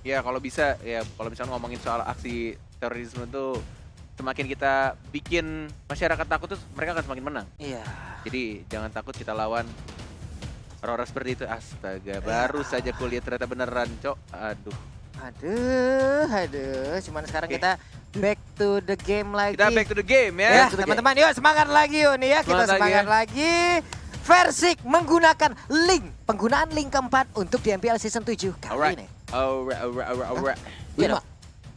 ya kalau bisa ya kalau misalnya ngomongin soal aksi terorisme itu semakin kita bikin masyarakat takut tuh mereka akan semakin menang. Iya. Jadi jangan takut kita lawan orang-orang seperti itu. Astaga, baru saja kuliah ternyata beneran, Cok. Aduh. Aduh, aduh. Cuman sekarang Oke. kita back to the game lagi. Kita back to the game Ya, ya. Teman-teman, yuk semangat lagi yuk nih ya. Kita Semangat lagi semangat ya. lagi. Versik menggunakan link. Penggunaan link keempat untuk di MPL Season 7 kali Alright. ini. Alright, alright, alright, alright. Iya Lima.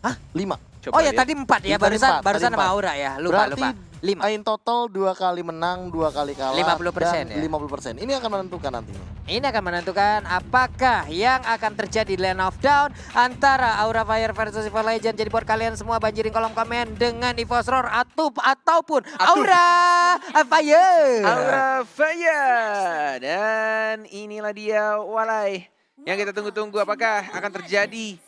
Hah? Lima. Coba oh ya lihat. tadi empat ya, barusan empat, barusan sama. Aura ya. Lupa, Berarti lupa. Lima. In total dua kali menang, dua kali kalah. 50% dan ya? 50%. Ini akan menentukan nantinya. Ini akan menentukan apakah yang akan terjadi di Land of Down antara Aura Fire versus Evo Legend. Jadi buat kalian semua banjirin kolom komen dengan Evo's Roar atau ataupun Aura Fire. Aura Fire. Dan inilah dia Walai. Yang kita tunggu-tunggu apakah akan terjadi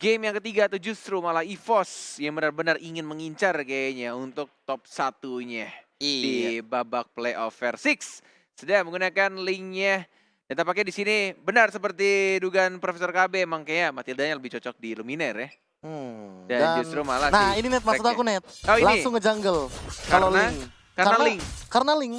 game yang ketiga atau justru malah EVOS yang benar-benar ingin mengincar kayaknya untuk top satunya Iya. di babak playoff versi 6. Sudah menggunakan linknya. Dan tampaknya di sini benar seperti dugaan Profesor KB emang kayaknya Matildanya lebih cocok di Luminaire ya. Hmm, Dan justru malah Nah ini net maksud aku net. Oh, ini? Langsung nge-jungle. Kalau Karena? link. Karena link. Karena link.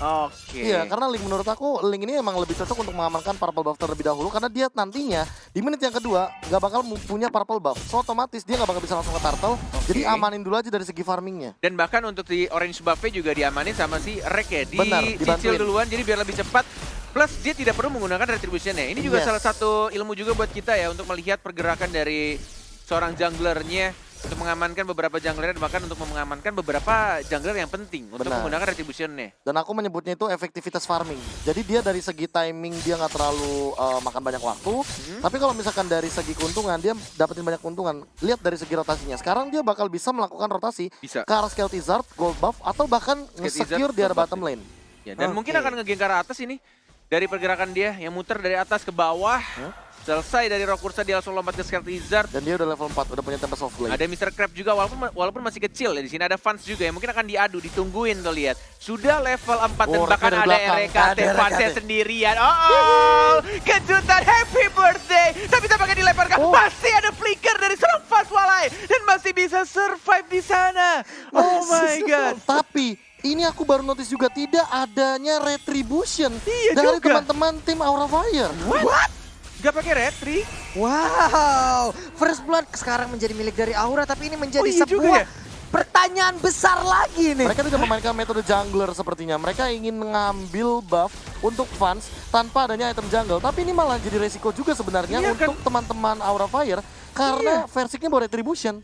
Oke. Iya, karena link menurut aku link ini emang lebih cocok untuk mengamankan purple buff terlebih dahulu karena dia nantinya di menit yang kedua nggak bakal punya purple buff. So otomatis dia nggak bakal bisa langsung ke turtle. Jadi amanin dulu aja dari segi farmingnya. Dan bahkan untuk di orange buff juga diamanin sama si Rek ya. Benar, Dicicil dibantuin. duluan jadi biar lebih cepat. Plus dia tidak perlu menggunakan retribution-nya. Ini juga Yes. salah satu ilmu juga buat kita ya untuk melihat pergerakan dari seorang junglernya untuk mengamankan beberapa jungler bahkan untuk mengamankan beberapa jungler yang penting untuk Benar. menggunakan retribution-nya. Dan aku menyebutnya itu efektivitas farming. Jadi dia dari segi timing dia nggak terlalu uh, makan banyak waktu. Mhm. Tapi kalau misalkan dari segi keuntungan dia dapetin banyak keuntungan. Lihat dari segi rotasinya. Sekarang dia bakal bisa melakukan rotasi Bisa. ke arah Scale Tizard, Gold Buff atau bahkan nge-secure di arah bottom lane. Ya, dan Oke. mungkin akan ngegeng ke arah atas ini dari pergerakan dia yang muter dari atas ke bawah. Selesai dari Rokursa dia langsung lompat ke Scale Lizard. Dan dia udah level 4, udah punya Tempest of Blade. Ada Mr. Crab juga walaupun walaupun masih kecil ya di sini ada fans juga ya mungkin akan diadu ditungguin tuh lihat. Sudah level 4 dan Oh, bahkan Reka ada. RKT fansnya sendirian. Oh, oh, kejutan happy birthday. Tapi tampaknya dilemparkan Oh. masih ada flicker dari seorang fans walai dan masih bisa survive di sana. Oh my god. Tapi ini aku baru notice juga tidak adanya retribution Iya dari teman-teman tim Aura Fire. What? Gak pakai retri? Wow, First Blood sekarang menjadi milik dari Aura tapi ini menjadi Oh, iya juga sebuah ya? pertanyaan besar lagi nih. Mereka tidak memainkan metode jungler sepertinya. Mereka ingin mengambil buff untuk fans tanpa adanya item jungle. Tapi ini malah jadi resiko juga sebenarnya Iya kan? untuk teman-teman Aura Fire karena versinya bawa retribution.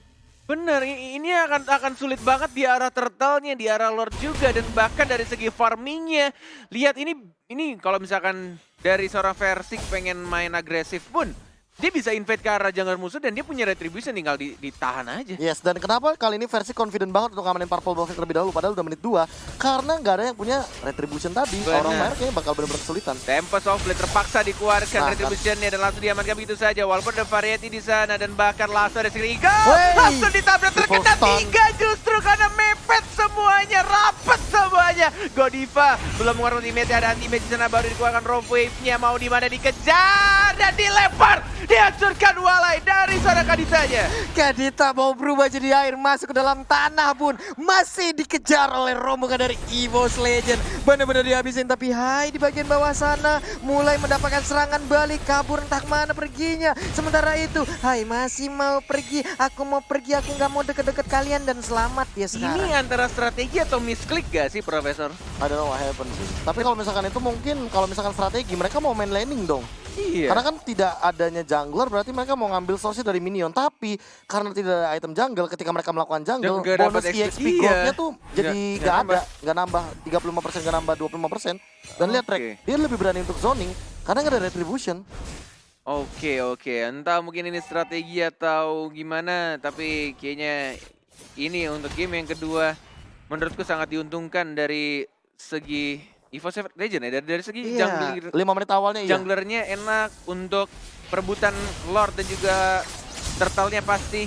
Bener, ini akan akan sulit banget di arah turtle-nya, di arah lord juga dan bahkan dari segi farmingnya. Lihat ini ini kalau misalkan dari seorang Versik pengen main agresif pun dia bisa invade ke arah jungler musuh dan dia punya retribution tinggal di- ditahan aja. Yes, dan kenapa kali ini versi confident banget untuk ngamanin purple buff terlebih dahulu padahal udah menit 2 karena nggak ada yang punya retribution tadi. Benar. Orang Fire kayaknya bakal benar-benar kesulitan. Tempest of Blade terpaksa dikeluarkan Nah, retributionnya dan langsung diamankan begitu saja walaupun ada variety di sana dan bahkan langsung ada Wey! langsung ditabrak terkena tiga justru karena mepet semuanya rapet semuanya Godiva belum mengeluarkan ultimate ada anti-mage di sana baru dikeluarkan rope wave-nya mau di mana dikejar dan dilempar dihancurkan walai dari sana kadisanya Kadita mau berubah jadi air masuk ke dalam tanah pun masih dikejar oleh rombongan dari Evo's Legend. Benar-benar dihabisin tapi hai di bagian bawah sana mulai mendapatkan serangan balik kabur entah mana perginya. Sementara itu hai masih mau pergi aku mau pergi aku nggak mau deket-deket kalian dan selamat ya sekarang. ini antara strategi atau misklik gak sih Profesor? I don't know what happened sih. Tapi kalau misalkan itu mungkin kalau misalkan strategi mereka mau main laning dong. Iya Karena kan tidak adanya jungler berarti mereka mau ngambil source dari minion. Tapi karena tidak ada item jungle ketika mereka melakukan jungle, Dan bonus EXP XP, goldnya iya. tuh jadi Nggak- ada, nggak nambah 35% nggak nambah 25%. Dan lihat Oke. Rek, dia lebih berani untuk zoning karena nggak ada retribution. Oke oke, entah mungkin ini strategi atau gimana, tapi kayaknya ini untuk game yang kedua menurutku sangat diuntungkan dari segi Evo Seven Legend ya, dari, dari segi Iya. jungler, 5 menit awalnya iya. junglernya enak untuk perebutan Lord dan juga turtle-nya pasti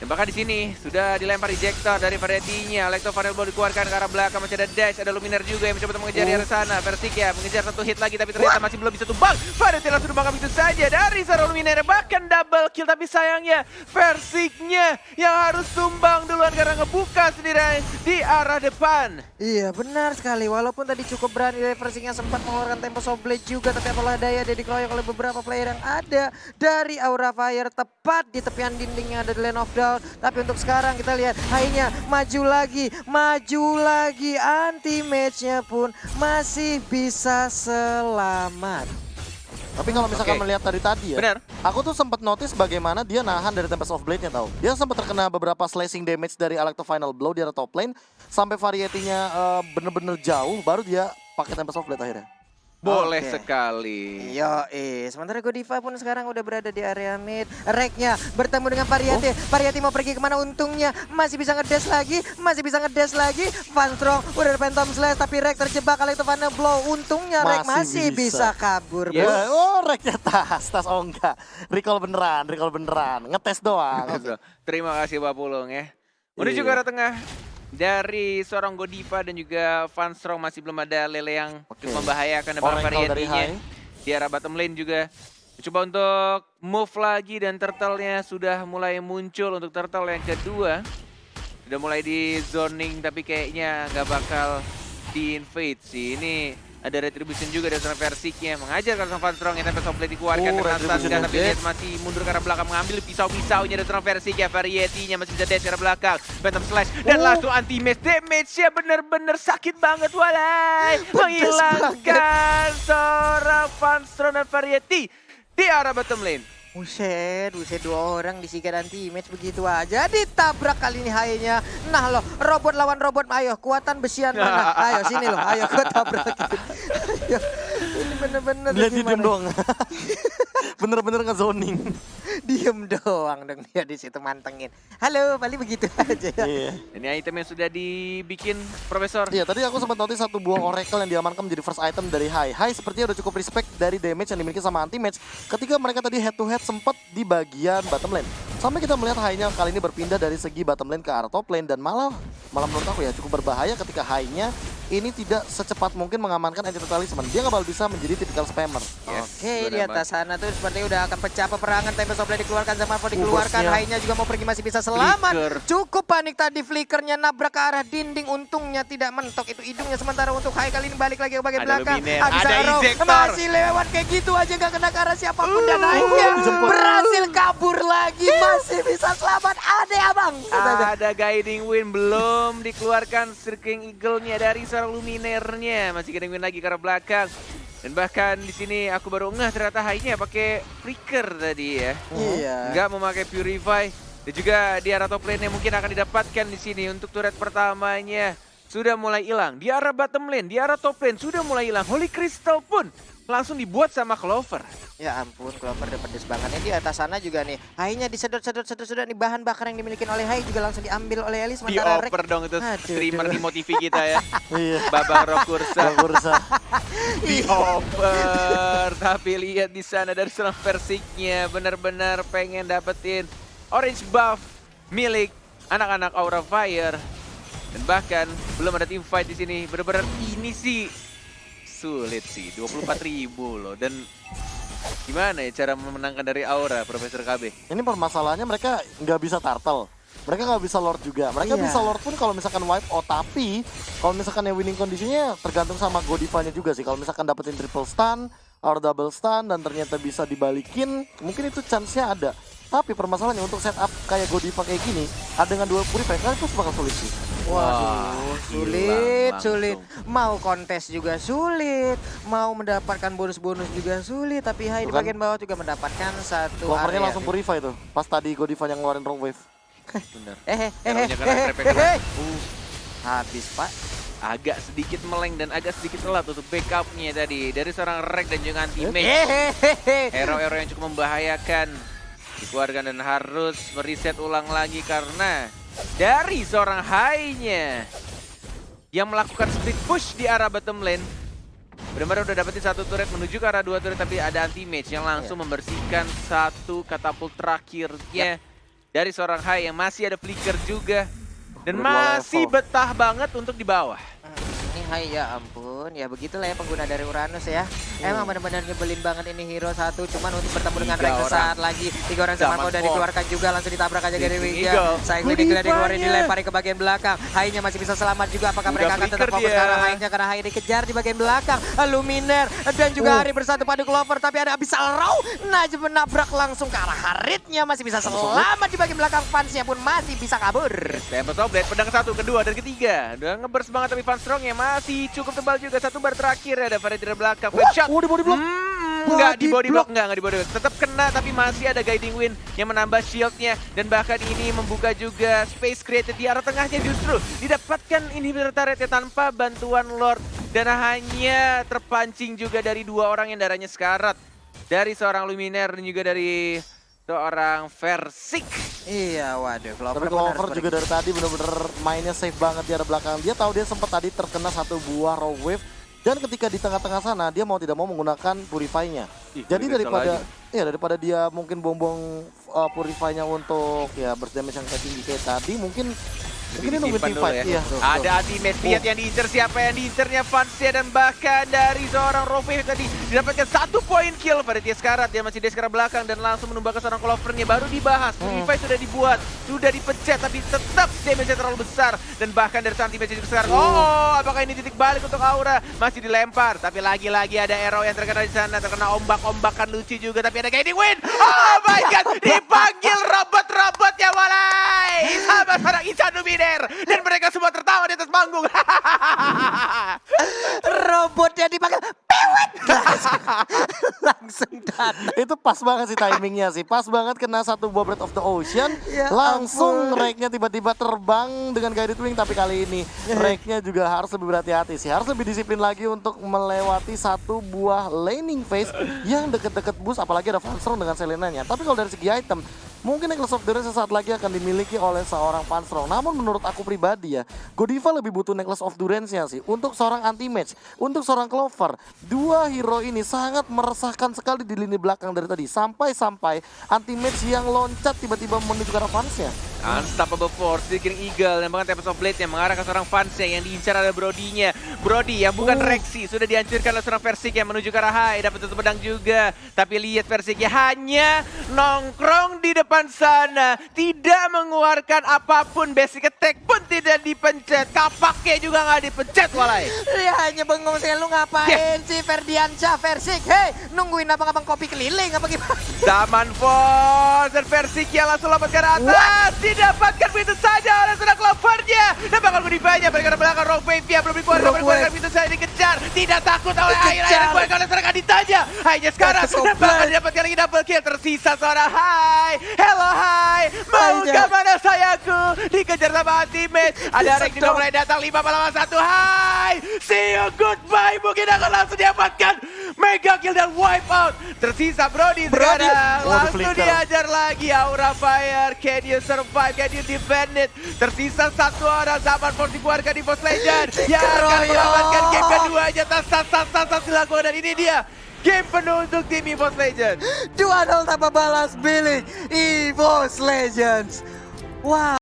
Dan bahkan di sini sudah dilempar ejector dari Variety-nya. Electro Fireball dikeluarkan ke arah belakang. Masih ada Dash, ada Luminar juga yang mencoba untuk mengejar di arah sana. Versik ya, mengejar satu hit lagi tapi ternyata masih belum bisa tumbang. Variety langsung tumbang begitu saja dari seorang Luminar. Bahkan double kill tapi sayangnya Versiknya yang harus tumbang duluan karena ngebuka sendiri di arah depan. Iya benar sekali walaupun tadi cukup berani dari Versingnya sempat mengeluarkan tempo blade juga tapi apalah daya dia dikeroyok oleh beberapa player yang ada dari Aura Fire tepat di tepian dindingnya ada The Land of Dawn tapi untuk sekarang kita lihat Hainya maju lagi maju lagi anti match-nya pun masih bisa selamat Tapi kalau misalkan Oke. melihat dari tadi ya, Benar. aku tuh sempat notice bagaimana dia nahan dari Tempest of Blade-nya tau. Dia sempat terkena beberapa slashing damage dari Electro Final Blow di arah top lane sampai variety-nya eh, bener-bener jauh baru dia pakai Tempest of Blade akhirnya. Boleh Oke. sekali. Yo, eh. Sementara Godiva pun sekarang udah berada di area mid. Reknya bertemu dengan Variety. Variety mau pergi ke mana untungnya. Masih bisa ngedes lagi. Masih bisa ngedes lagi. Van Strong udah ada Phantom Slash. Tapi Rek terjebak kali itu Van Blow. Untungnya Rek Masih masih bisa, bisa. kabur. Yes. bro. Ya, oh, reknya tas, tas oh enggak. Recall beneran, recall beneran. Ngetes doang. Terima kasih Pak Pulung ya. Menuju Iya. ke arah tengah dari seorang Godiva dan juga Van Strong masih belum ada Lele yang cukup membahayakan dan high. Di arah bottom lane juga. Coba untuk move lagi dan turtle-nya sudah mulai muncul untuk turtle yang kedua. Sudah mulai di zoning tapi kayaknya nggak bakal di invade sih. Ini ada retribution juga dari seorang versiknya. Mengajar ke Van Strong yang tempat supply dikeluarkan Oh, dengan retribution Sasga tapi lihat masih mundur ke arah belakang mengambil pisau-pisaunya dari seorang versiknya. Variety-nya masih bisa dash ke arah belakang. Phantom Slash. Dan Oh. langsung anti match. Damage-nya bener-bener sakit banget walai. Menghilangkan seorang Van Strong dan variety di arah bottom lane Buset, buset dua orang disikat anti match begitu aja ditabrak kali ini hainya. Nah loh, robot lawan robot, ayo kuatan besian mana? Ayo sini loh, ayo gue tabrakin. ayo, ini bener-bener Dia diem gimana? doang. Bener-bener ngezoning. Diem doang dong dia di situ mantengin. Halo, balik begitu aja ya. Iya. ini item yang sudah dibikin Profesor Iya, tadi aku sempat notice satu buah Oracle yang diamankan menjadi first item dari High. High sepertinya udah cukup respect dari damage yang dimiliki sama anti-match ketika mereka tadi head to head sempat di bagian bottom lane. Sampai kita melihat High-nya kali ini berpindah dari segi bottom lane ke arah top lane dan malah malah menurut aku ya cukup berbahaya ketika High-nya ini tidak secepat mungkin mengamankan Entity Talisman. Dia nggak bakal bisa menjadi typical spammer. Yes, Oke, di atas sana tuh sepertinya udah akan pecah peperangan. Tempe Soble dikeluarkan sama Marvo dikeluarkan. Hainya juga mau pergi masih bisa selamat. Flicker. Cukup panik tadi flickernya nabrak ke arah dinding. Untungnya tidak mentok itu hidungnya. Sementara untuk Hai kali ini balik lagi ke bagian Ada belakang. Luminer, ada arrow. Masih lewat kayak gitu aja gak kena ke arah siapa pun. Dan akhirnya dijemput. berhasil kabur lagi. Masih bisa selamat. Ada abang. Ada guiding wind belum dikeluarkan Sirking Eagle-nya dari seorang Luminernya. Masih wind lagi ke arah belakang. Dan bahkan di sini aku baru ngeh ternyata high-nya pakai flicker tadi ya. Iya. Enggak memakai purify. Dan juga di arah top lane yang mungkin akan didapatkan di sini untuk turret pertamanya sudah mulai hilang. Di arah bottom lane, di arah top lane sudah mulai hilang. Holy Crystal pun langsung dibuat sama Clover. Ya ampun, Clover udah pedes banget. Ini di atas sana juga nih. Hainya disedot-sedot-sedot-sedot nih bahan bakar yang dimiliki oleh Hai juga langsung diambil oleh Elis. Sementara Rek Dioper dong itu Aduh, streamer di Motivi kita ya. Iya. Babang Rokursa. Bursa. dioper tapi lihat di sana dari seorang versiknya benar-benar pengen dapetin orange buff milik anak-anak Aura Fire dan bahkan belum ada team fight di sini benar-benar ini sih sulit sih 24.000 loh dan gimana ya cara memenangkan dari Aura Profesor KB Ini permasalahannya mereka nggak bisa turtle. Mereka nggak bisa lord juga. Mereka Iya. bisa lord pun kalau misalkan wipe out. Tapi kalau misalkan yang winning kondisinya tergantung sama Godivanya juga sih. Kalau misalkan dapetin triple stun, or double stun dan ternyata bisa dibalikin, mungkin itu chance-nya ada. Tapi permasalahannya untuk setup kayak Godiva kayak gini, ada dengan dua purify, kan itu bakal sulit sih. Wah, Waduh, sulit, sulit. Mau kontes juga sulit, mau mendapatkan bonus-bonus juga sulit. Tapi Hai di kan. bagian bawah juga mendapatkan satu Clovernya area. langsung purify tuh, pas tadi Godiva yang ngeluarin wrong wave. bener Eh, eh, eh, eh, eh, eh, eh. Uh, Habis pak. agak sedikit meleng dan agak sedikit telat untuk backupnya tadi dari seorang Rek dan juga anti Eh, mage eh, eh, eh. hero-hero yang cukup membahayakan dikeluarkan dan harus meriset ulang lagi karena dari seorang high-nya yang melakukan split push di arah bottom lane. Benar-benar udah dapetin satu turret menuju ke arah dua turret tapi ada anti mage yang langsung membersihkan satu katapult terakhirnya. Dari seorang Hai yang masih ada flicker juga. Dan masih betah banget untuk di bawah. Hai ya ampun, ya begitulah ya pengguna dari Uranus ya. Emang benar-benar nyebelin banget ini hero satu, cuman untuk bertemu dengan Rex sesaat lagi. Tiga orang mau udah dikeluarkan juga, langsung ditabrak aja dari Leaping Wiga. Cycling. Eagle dikeluarin dilempari ke bagian belakang. Hai-nya masih bisa selamat juga, apakah Udah mereka akan tetap fokus arah Hai-nya karena Hai dikejar di bagian belakang. Luminer dan juga Uh. Hari bersatu padu Clover, tapi ada Abyssal Row. Najib menabrak langsung ke arah Haritnya, masih bisa selamat di bagian belakang. Fansnya pun masih bisa kabur. Tempest of Blade, pedang satu, kedua, dan ketiga. Udah ngeburst banget tapi Van Strong yang masih cukup tebal juga. Satu bar terakhir ada Farid dari belakang. Fake shot. Oh, di body block. Hmm, enggak di Body block, enggak, enggak di body block. Tetap kena tapi masih ada guiding wind yang menambah shieldnya. Dan bahkan ini membuka juga space created di arah tengahnya justru. Didapatkan inhibitor turretnya tanpa bantuan Lord. Dan hanya terpancing juga dari dua orang yang darahnya sekarat. Dari seorang Luminer dan juga dari seorang Versik. Iya, waduh. Clover Tapi Clover pergi. juga dari tadi bener-bener mainnya safe banget di arah belakang. Dia tahu dia sempat tadi terkena satu buah raw wave. Dan ketika di tengah-tengah sana dia mau tidak mau menggunakan purify-nya. Jadi daripada ya daripada dia mungkin buang-buang uh, purify-nya untuk ya burst damage yang kayak tinggi kayak tadi mungkin mungkin dia nungguin disimpan team dulu fight. ya. Iya. Ada ultimate lihat yang diincer. Siapa yang diincernya Fansnya dan bahkan dari seorang Rove tadi didapatkan satu poin kill pada Tiaskarat dia masih di sekarang belakang dan langsung menumbangkan seorang Clovernya. Baru dibahas. Hmm. Purify sudah dibuat. Sudah dipencet tapi tetap damage-nya terlalu besar. Dan bahkan dari saat damage juga sekarang oh apakah ini titik balik untuk Aura? Masih dilempar. Tapi lagi-lagi ada arrow yang terkena di sana. Terkena ombak-ombakan lucu juga. Tapi ada guiding wind oh my god. Dipanggil robot-robot ya walai sama seorang Isan Dan mereka semua tertawa di atas panggung robotnya dipakai pewet langsung datang Itu pas banget sih timingnya sih. Pas banget kena satu buah Breath of the Ocean. Ya langsung. Rake-nya tiba-tiba terbang dengan guided wing. Tapi kali ini Rake-nya juga harus lebih berhati-hati sih. Harus lebih disiplin lagi untuk melewati satu buah laning phase yang deket-deket boost. Apalagi ada Fanstrong dengan Selenanya. Tapi kalau dari segi item, mungkin Necklace of Durance sesaat lagi akan dimiliki oleh seorang Fanstrong. Namun menurut aku pribadi ya, Godiva lebih butuh Necklace of Durance-nya sih. Untuk seorang anti-match, untuk seorang Clover, dua hero ini sangat meresahkan sekali di lini belakang dari tadi. Sampai-sampai anti-match yang loncat tiba-tiba menuju ke fansnya. Unstoppable Force, Seeking Eagle, dan bahkan Tempest of Blade yang mengarah ke seorang fansnya yang diincar ada Brody-nya. Brody yang bukan Uh. Rexy, sudah dihancurkan oleh seorang Versik yang menuju ke arah high, dapat tutup pedang juga. Tapi lihat Versiknya hanya nongkrong di depan sana, tidak mengeluarkan apa pun, basic attack pun tidak dipencet, kapaknya juga nggak dipencet walai. dia hanya bengong sih lu ngapain sih Ferdiansyah Versik hei nungguin abang-abang kopi keliling apa gimana Zaman Force dan Versik yang langsung lompat ke atas, didapatkan begitu saja oleh seorang Clovernya. Dan bakal Gudivanya berikan belakang Rock Wave yang belum dikeluarkan, dikeluarkan Wave. begitu saja dikejar. Tidak takut oleh air, air dikeluarkan oleh seorang Aditanya. Hanya sekarang, dan bakal didapatkan lagi double kill. Tersisa seorang Hai, hello Hai, mau ke mana sayangku? Dikejar sama Ultimate. Ada Rek Sedap. mulai datang 5 lawan 1. Hai, see you goodbye. Mungkin akan langsung dapatkan mega kill dan wipe out. Tersisa Brody Brody. sekarang. Oh, Langsung diajar lagi Aura Fire. Can you survive? Can you defend it? Tersisa satu orang zaman Force dikeluarkan di Post Legend. Yang akan mengamankan game keduanya. Tas tas tas tas tas dilakukan dan ini dia. Game penuh untuk tim EVOS Legends. 2-0 tanpa balas bilik EVOS Legends wow